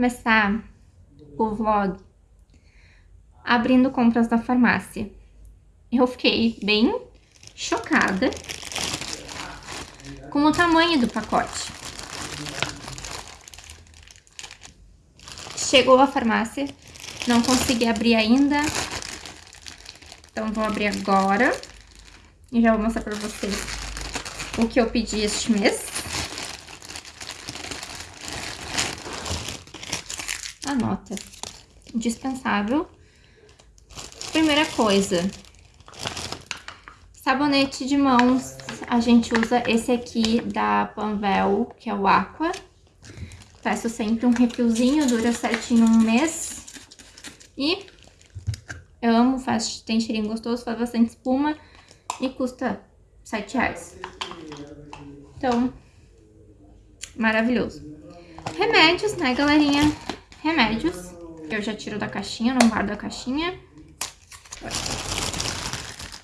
começar o vlog abrindo compras da farmácia. Eu fiquei bem chocada com o tamanho do pacote. Chegou a farmácia, não consegui abrir ainda, então vou abrir agora e já vou mostrar pra vocês o que eu pedi este mês. Indispensável. Primeira coisa. Sabonete de mãos. A gente usa esse aqui da Panvel, que é o Aqua. Peço sempre um refilzinho, dura certinho um mês. E eu amo, faz, tem cheirinho gostoso, faz bastante espuma e custa 7 reais. Então, maravilhoso. Remédios, né, galerinha? Remédios. Eu já tiro da caixinha, não guardo a caixinha.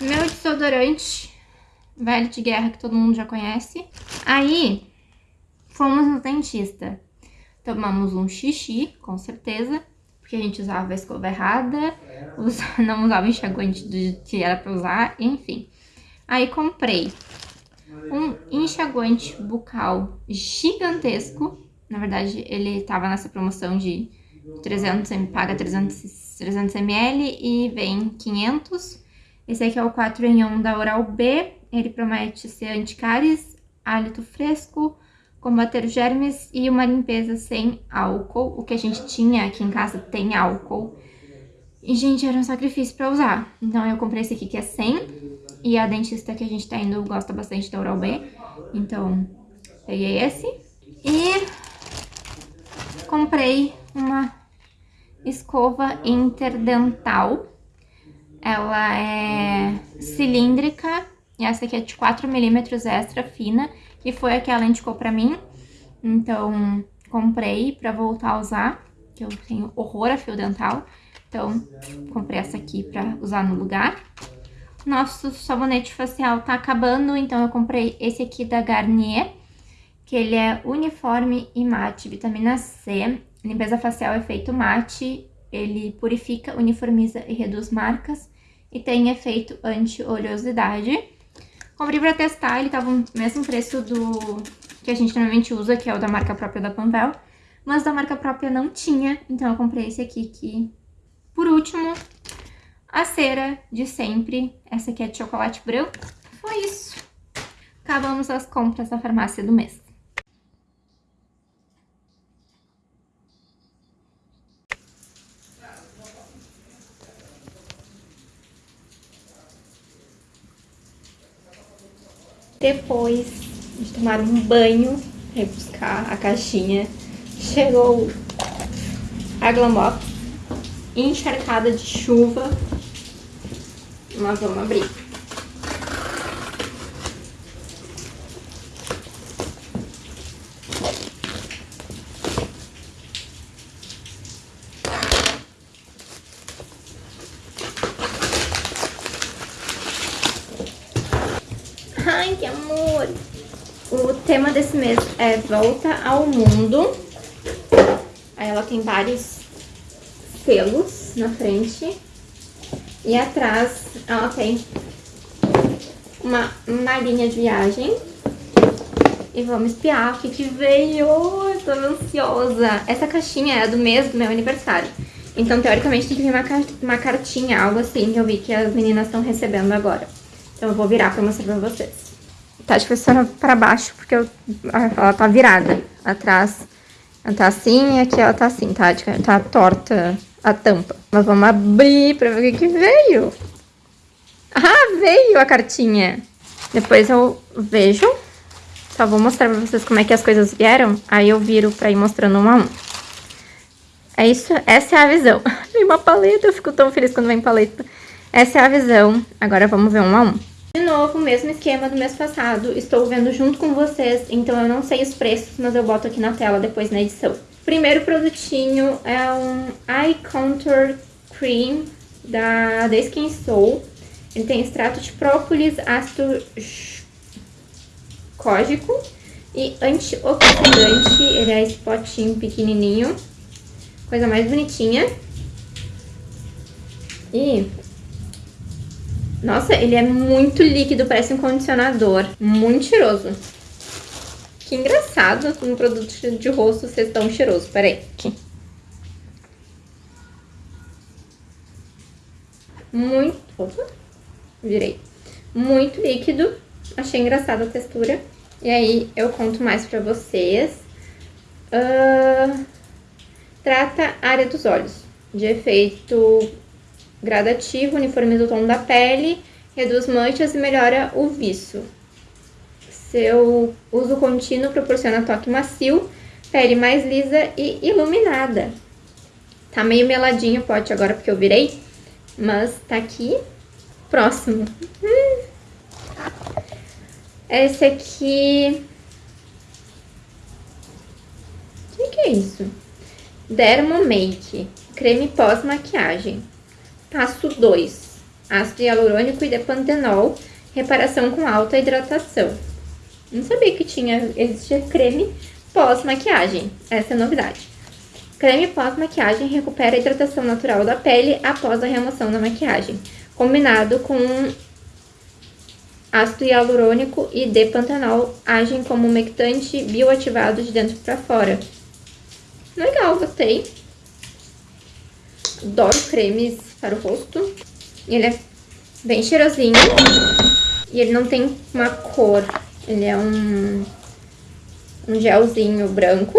Meu desodorante, velho de guerra, que todo mundo já conhece. Aí, fomos no dentista. Tomamos um xixi, com certeza porque a gente usava a escova errada, não usava o enxaguante do que era pra usar, enfim. Aí comprei um enxaguante bucal gigantesco, na verdade ele tava nessa promoção de 300, paga 300, 300 ml e vem 500. Esse aqui é o 4 em 1 da Oral-B, ele promete ser anticáries, hálito fresco, combater germes e uma limpeza sem álcool. O que a gente tinha aqui em casa tem álcool. E, gente, era um sacrifício pra usar. Então, eu comprei esse aqui que é 100. E a dentista que a gente tá indo gosta bastante da Oral-B. Então, peguei esse. E comprei uma escova interdental. Ela é cilíndrica. E essa aqui é de 4 milímetros extra fina que foi a que ela indicou pra mim. Então, comprei pra voltar a usar, que eu tenho horror a fio dental. Então, comprei essa aqui pra usar no lugar. Nosso sabonete facial tá acabando, então eu comprei esse aqui da Garnier, que ele é uniforme e mate, vitamina C. Limpeza facial efeito mate, ele purifica, uniformiza e reduz marcas e tem efeito anti-oleosidade. Comprei pra testar, ele tava no mesmo preço do que a gente normalmente usa, que é o da marca própria da Panvel. Mas da marca própria não tinha, então eu comprei esse aqui que... Por último, a cera de sempre. Essa aqui é de chocolate branco. Foi isso. Acabamos as compras da farmácia do mês. Depois de tomar um banho, ir buscar a caixinha, chegou a Glamox encharcada de chuva. Nós vamos abrir. Ai, que amor! O tema desse mês é Volta ao Mundo. Aí ela tem vários selos na frente. E atrás ela tem uma malinha de viagem. E vamos espiar o que, que veio. Estou ansiosa. Essa caixinha é do mês do meu aniversário. Então, teoricamente, tem que vir uma, uma cartinha, algo assim, que eu vi que as meninas estão recebendo agora. Então eu vou virar pra mostrar pra vocês. Tá de pessoa pra baixo, porque eu, ela tá virada. Atrás ela tá assim e aqui ela tá assim, tá? Tá torta a tampa. Mas vamos abrir pra ver o que, que veio. Ah, veio a cartinha. Depois eu vejo. Só vou mostrar pra vocês como é que as coisas vieram. Aí eu viro pra ir mostrando um a um. É isso, essa é a visão. Vem uma paleta, eu fico tão feliz quando vem paleta. Essa é a visão. Agora vamos ver um a um. De novo, mesmo esquema do mês passado, estou vendo junto com vocês, então eu não sei os preços, mas eu boto aqui na tela depois na edição. Primeiro produtinho é um Eye Contour Cream da The Skin Soul. Ele tem extrato de própolis, ácido cógico e antioxidante. Ele é esse potinho pequenininho. Coisa mais bonitinha. E... Nossa, ele é muito líquido, parece um condicionador. Muito cheiroso. Que engraçado um produto de rosto ser tão cheiroso. Peraí. Aqui. Muito... Opa, virei. Muito líquido. Achei engraçada a textura. E aí, eu conto mais pra vocês. Uh, trata a área dos olhos. De efeito gradativo, uniformiza o tom da pele, reduz manchas e melhora o viço. Seu uso contínuo proporciona toque macio, pele mais lisa e iluminada. Tá meio meladinho o pote agora porque eu virei, mas tá aqui próximo. Esse aqui... O que, que é isso? Dermo Make, creme pós-maquiagem. Passo 2, ácido hialurônico e depantenol, reparação com alta hidratação. Não sabia que tinha, existia creme pós-maquiagem, essa é a novidade. Creme pós-maquiagem recupera a hidratação natural da pele após a remoção da maquiagem, combinado com ácido hialurônico e depantenol agem como umectante bioativado de dentro para fora. Legal, gostei. Adoro cremes para o rosto. Ele é bem cheirosinho. E ele não tem uma cor. Ele é um, um gelzinho branco.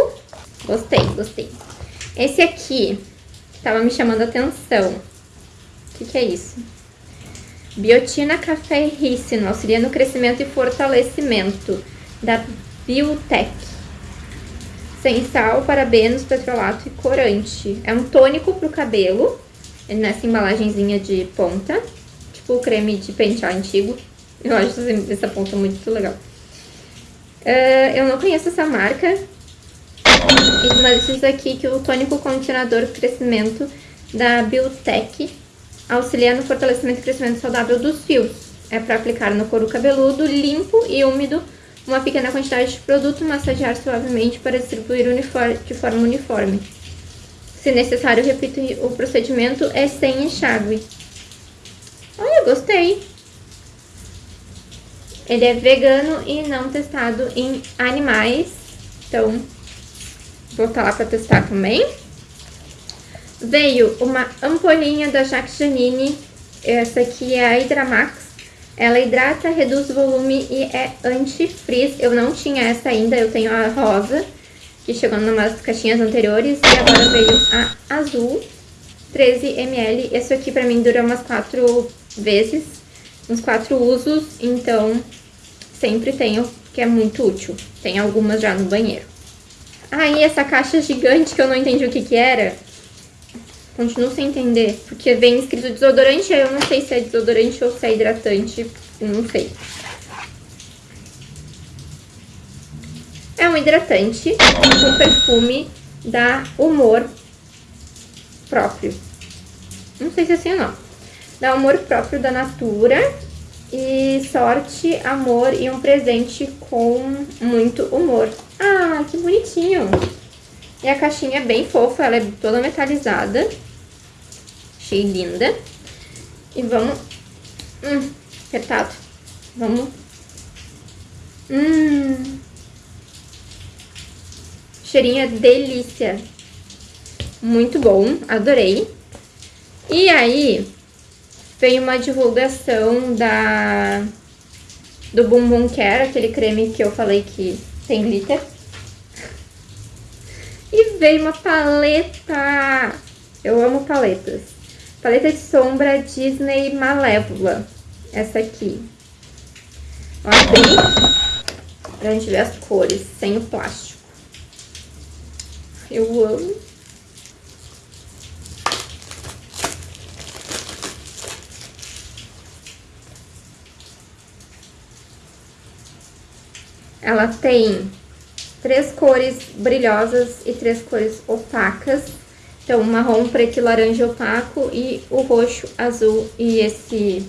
Gostei, gostei. Esse aqui, que tava me chamando a atenção. O que, que é isso? Biotina Café Rícino, auxilia no crescimento e fortalecimento da Biotech. Sem sal, parabenos, petrolato e corante. É um tônico pro cabelo, nessa embalagenzinha de ponta, tipo o creme de pentear antigo. Eu acho essa ponta muito legal. Uh, eu não conheço essa marca, mas isso aqui que o tônico condicionador crescimento da Biotech auxilia no fortalecimento e crescimento saudável dos fios. É para aplicar no couro cabeludo, limpo e úmido, uma pequena quantidade de produto, massagear suavemente para distribuir de forma uniforme. Se necessário, repito o procedimento é sem enxágue. Olha, gostei. Ele é vegano e não testado em animais. Então, vou estar lá para testar também. Veio uma ampolinha da Jacques Janine. Essa aqui é a Hidramax. Ela hidrata, reduz volume e é anti-frizz. Eu não tinha essa ainda, eu tenho a rosa que chegou numas caixinhas anteriores. E agora veio a azul, 13ml. Esse aqui pra mim dura umas quatro vezes, uns quatro usos. Então, sempre tenho, que é muito útil. Tem algumas já no banheiro. Aí, essa caixa gigante que eu não entendi o que que era. Continuo sem entender, porque vem escrito desodorante, aí eu não sei se é desodorante ou se é hidratante, não sei. É um hidratante com perfume da Humor próprio. Não sei se é assim ou não. Da Humor próprio da Natura. E sorte, amor e um presente com muito humor. Ah, que bonitinho. E a caixinha é bem fofa, ela é toda metalizada. Achei linda. E vamos... Hum, apertado. Vamos... Hum... Cheirinho é delícia. Muito bom, adorei. E aí, veio uma divulgação da do Bumbum Care, aquele creme que eu falei que tem glitter. E veio uma paleta. Eu amo paletas. Paleta de sombra Disney Malévola. Essa aqui. Vou abrir pra gente ver as cores, sem o plástico. Eu amo. Ela tem três cores brilhosas e três cores opacas. Então, marrom, preto e laranja opaco e o roxo, azul e esse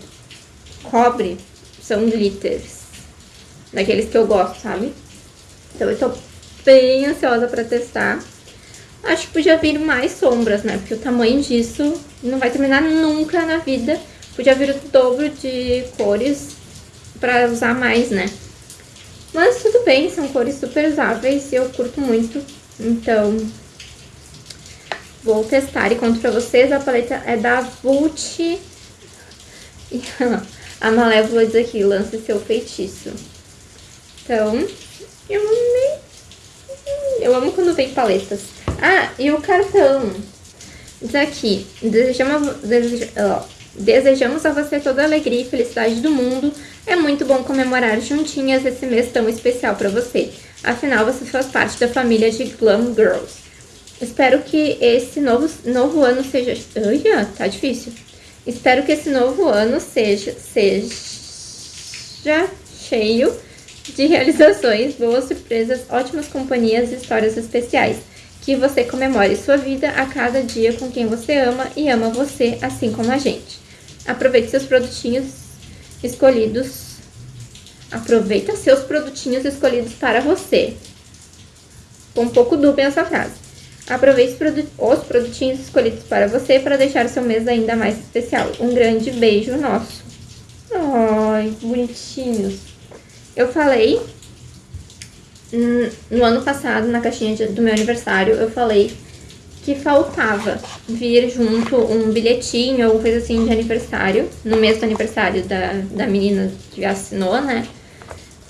cobre são glitters. Daqueles que eu gosto, sabe? Então, eu tô bem ansiosa pra testar. Acho que podia vir mais sombras, né? Porque o tamanho disso não vai terminar nunca na vida. Podia vir o dobro de cores pra usar mais, né? Mas tudo bem, são cores super usáveis e eu curto muito. Então, vou testar e conto pra vocês. A paleta é da Vult. A Malévola diz aqui, lance seu feitiço. Então, eu amei. Eu amo quando vem paletas. Ah, e o cartão. Diz aqui, desejamos, desejamos a você toda a alegria e felicidade do mundo. É muito bom comemorar juntinhas esse mês tão especial para você. Afinal, você faz parte da família de Glam Girls. Espero que esse novo, novo ano seja... Olha, tá difícil. Espero que esse novo ano seja, seja cheio de realizações, boas surpresas, ótimas companhias e histórias especiais. Que você comemore sua vida a cada dia com quem você ama e ama você, assim como a gente. Aproveite seus produtinhos escolhidos. Aproveita seus produtinhos escolhidos para você. Com um pouco dúbia essa frase. Aproveite os produtinhos escolhidos para você para deixar seu mês ainda mais especial. Um grande beijo nosso. Ai, bonitinhos. Eu falei no ano passado, na caixinha do meu aniversário, eu falei que faltava vir junto um bilhetinho, alguma coisa assim de aniversário, no mês do aniversário da, da menina que assinou, né?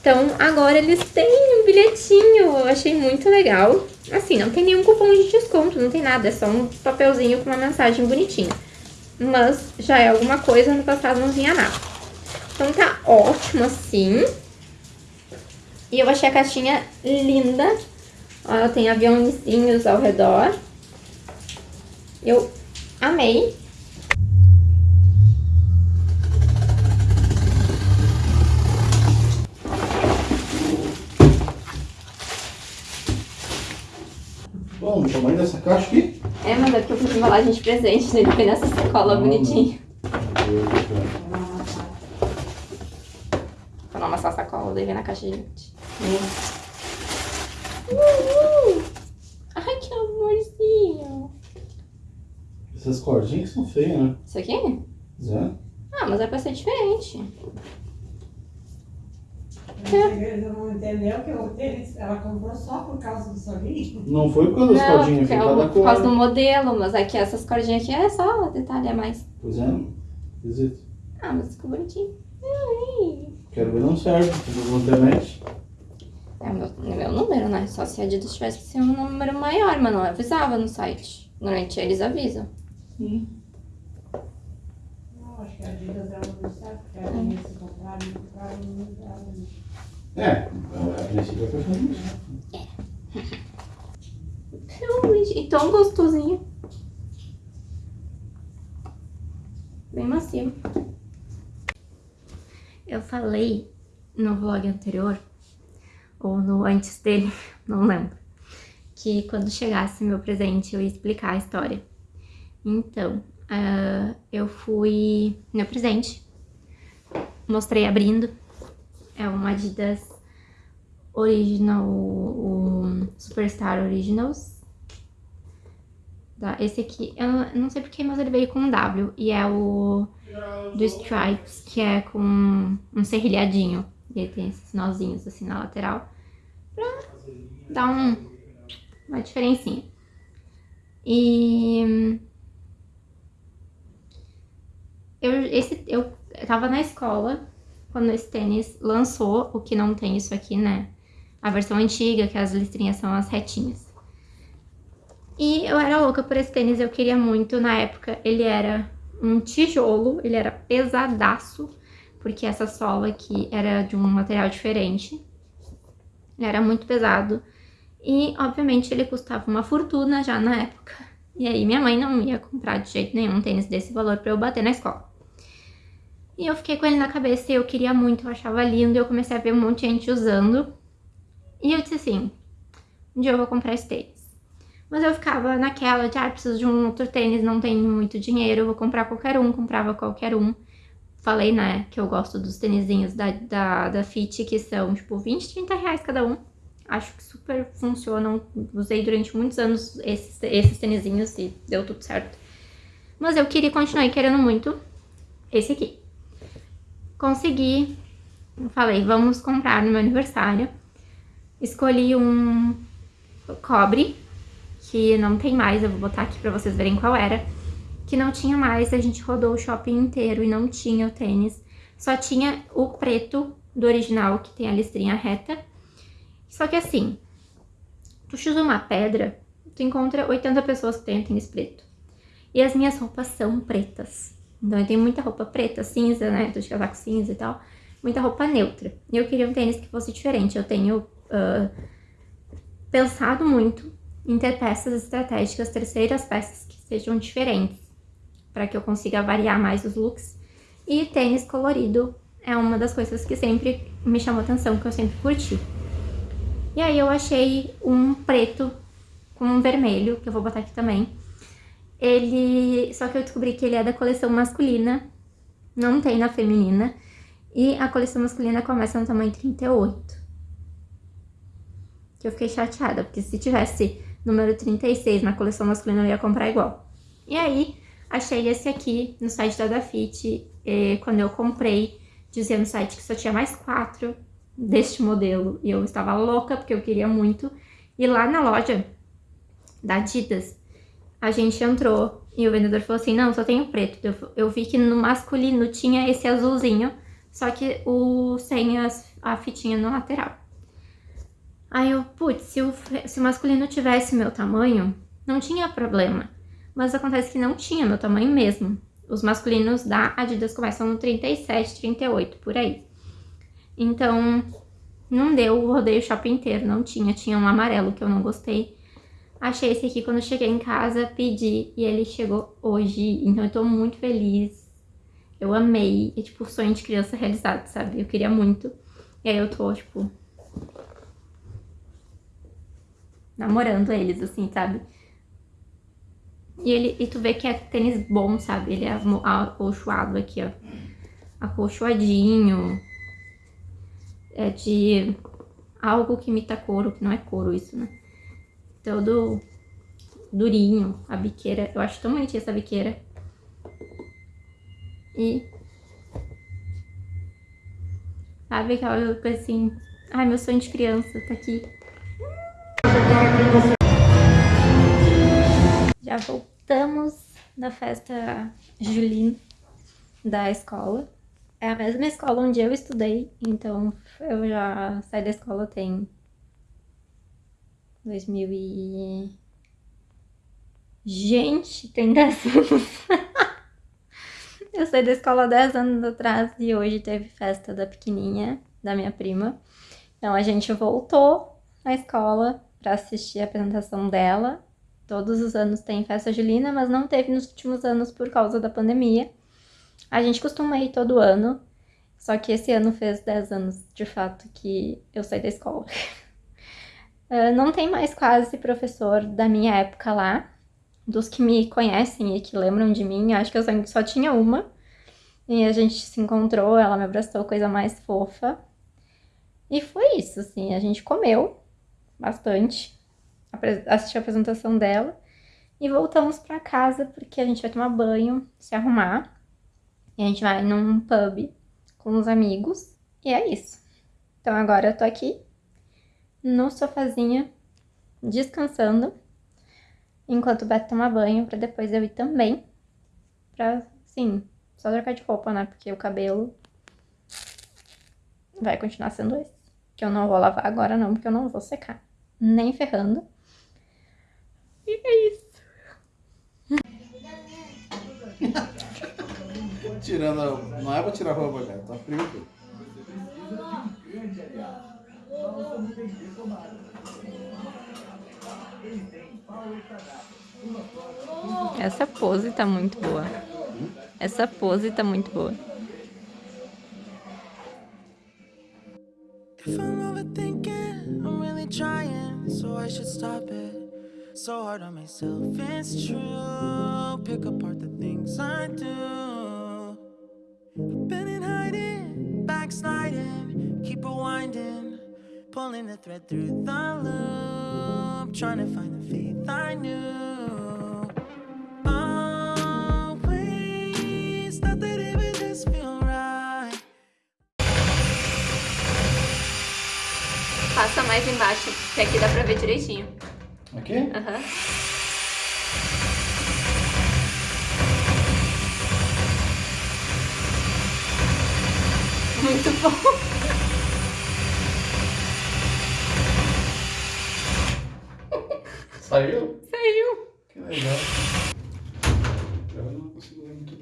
Então, agora eles têm um bilhetinho, eu achei muito legal. Assim, não tem nenhum cupom de desconto, não tem nada, é só um papelzinho com uma mensagem bonitinha. Mas já é alguma coisa, no passado não vinha nada. Então tá ótimo assim. E eu achei a caixinha linda. Ó, ela tem aviãozinhos ao redor. Eu amei. Bom, o tamanho dessa caixa aqui? É, mas é porque eu fiz embalagem de presente, né? Ele foi nessa sacola bonitinha. Vou amassar a sacola, daí vem na caixa, gente. Uhul. Ai, que amorzinho. Essas cordinhas são feias, né? Isso aqui? É. Ah, mas é pra ser diferente. Ele não entendeu que o tênis ela comprou só por causa do solinho? Não foi por causa das Não, cordinhas, foi é por por causa do modelo, mas aqui essas cordinhas aqui é só detalhe a mais. Pois é, esquisito. Ah, mas ficou bonitinho. Ai. Quero ver não serve, tudo na internet. É o meu, é meu número, né? Só se a Adidas tivesse que ser um número maior, mas não avisava no site. Normalmente eles avisam. Não, acho que a Adidas ela não sabe, porque a Adidas se comprar, não comprar, não comprar. É, a princípio é pra fazer isso. Realmente, e tão gostosinho. Bem macio. Eu falei no vlog anterior, ou no antes dele, não lembro, que quando chegasse meu presente eu ia explicar a história. Então, ah, eu fui... Meu presente, mostrei abrindo. É uma Adidas Original, o Superstar Originals. Tá, esse aqui, eu não- eu não sei porquê, mas ele veio com um W. E é o do Stripes, que é com um serrilhadinho. E ele tem esses nozinhos assim na lateral. Pra dar um, uma diferencinha. E... Eu, esse, eu tava na escola quando esse tênis lançou, o que não tem isso aqui, né? A versão antiga, que as listrinhas são as retinhas. E eu era louca por esse tênis, eu queria muito. Na época, ele era um tijolo, ele era pesadaço, porque essa sola aqui era de um material diferente. Era muito pesado. E, obviamente, ele custava uma fortuna já na época. E aí, minha mãe não ia comprar de jeito nenhum um tênis desse valor pra eu bater na escola. E eu fiquei com ele na cabeça e eu queria muito, eu achava lindo. Eu comecei a ver um monte de gente usando. E eu disse assim, um dia eu vou comprar esse tênis. Mas eu ficava naquela de, ah, preciso de um outro tênis, não tenho muito dinheiro, vou comprar qualquer um, comprava qualquer um. Falei, né, que eu gosto dos tênisinhos da, da, da Fit, que são, tipo, 20, 30 reais cada um. Acho que super funcionam. Usei durante muitos anos esses, esses tênisinhos e deu tudo certo. Mas eu queria continuar querendo muito esse aqui. Consegui. Falei, vamos comprar no meu aniversário. Escolhi um cobre, que não tem mais, eu vou botar aqui pra vocês verem qual era. Que não tinha mais, a gente rodou o shopping inteiro e não tinha o tênis. Só tinha o preto do original, que tem a listrinha reta. Só que assim, tu chuta uma pedra, tu encontra 80 pessoas que têm tênis preto. E as minhas roupas são pretas. Então eu tenho muita roupa preta, cinza, né? Tô de casaco cinza e tal. Muita roupa neutra. E eu queria um tênis que fosse diferente. Eu tenho uh, pensado muito em ter peças estratégicas, terceiras peças que sejam diferentes. Para que eu consiga variar mais os looks. E tênis colorido é uma das coisas que sempre me chamou atenção, que eu sempre curti. E aí eu achei um preto com um vermelho, que eu vou botar aqui também. Ele... Só que eu descobri que ele é da coleção masculina, não tem na feminina. E a coleção masculina começa no tamanho 38. Que eu fiquei chateada, porque se tivesse número 36 na coleção masculina eu ia comprar igual. E aí, achei esse aqui no site da Dafit, quando eu comprei, dizia no site que só tinha mais quatro deste modelo. E eu estava louca, porque eu queria muito. E lá na loja da Adidas, a gente entrou e o vendedor falou assim, não, só tem o preto. Eu, eu vi que no masculino tinha esse azulzinho, só que o sem as, a fitinha no lateral. Aí eu, putz, se o, se o masculino tivesse meu tamanho, não tinha problema. Mas acontece que não tinha meu tamanho mesmo. Os masculinos da Adidas começam no 37, 38, por aí. Então, não deu o rodeio shopping inteiro, não tinha. Tinha um amarelo que eu não gostei. Achei esse aqui quando cheguei em casa, pedi e ele chegou hoje. Então eu tô muito feliz. Eu amei. É tipo sonho de criança realizado, sabe? Eu queria muito. E aí eu tô, tipo... Namorando eles, assim, sabe? E, ele, e tu vê que é tênis bom, sabe? Ele é acolchoado aqui, ó. Acolchoadinho. É de algo que imita couro, que não é couro isso, né? Todo durinho, a biqueira. Eu acho tão bonitinha essa biqueira. E... Sabe aquela coisa assim... Ai, meu sonho de criança tá aqui. Já voltamos da festa Julina da escola. É a mesma escola onde eu estudei, então eu já saí da escola tem 2000 e... Gente, tem 10 anos. eu saí da escola 10 anos atrás e hoje teve festa da pequenininha, da minha prima. Então a gente voltou à escola para assistir a apresentação dela Todos os anos tem festa julina, mas não teve nos últimos anos por causa da pandemia. A gente costuma ir todo ano, só que esse ano fez 10 anos, de fato, que eu saí da escola. uh, não tem mais quase professor da minha época lá. Dos que me conhecem e que lembram de mim, acho que eu só tinha uma. E a gente se encontrou, ela me abraçou, coisa mais fofa. E foi isso, assim, a gente comeu bastante assistir a apresentação dela. E voltamos pra casa porque a gente vai tomar banho, se arrumar. E a gente vai num pub com os amigos. E é isso. Então agora eu tô aqui no sofazinho, descansando. Enquanto o Beto toma banho, pra depois eu ir também. Pra, sim, só trocar de roupa, né? Porque o cabelo vai continuar sendo esse. Que eu não vou lavar agora não, porque eu não vou secar. Nem ferrando. E é isso. Tirando. Não é pra tirar a roupa, cara. Tá frio aqui. Essa pose tá muito boa. Essa pose tá muito boa. If I'm overthinking, I'm really trying, so I should stop it. So hard on myself, it's true Pick apart the things I do I've been in hiding, backsliding Keep rewinding Pulling the thread through the loop, trying to find the faith I knew. Always thought that it just feel right. Passa mais embaixo, que aqui dá pra ver direitinho. Aqui? Aham. Muito bom. Saiu? Saiu. Que legal. Eu não consigo ver muito.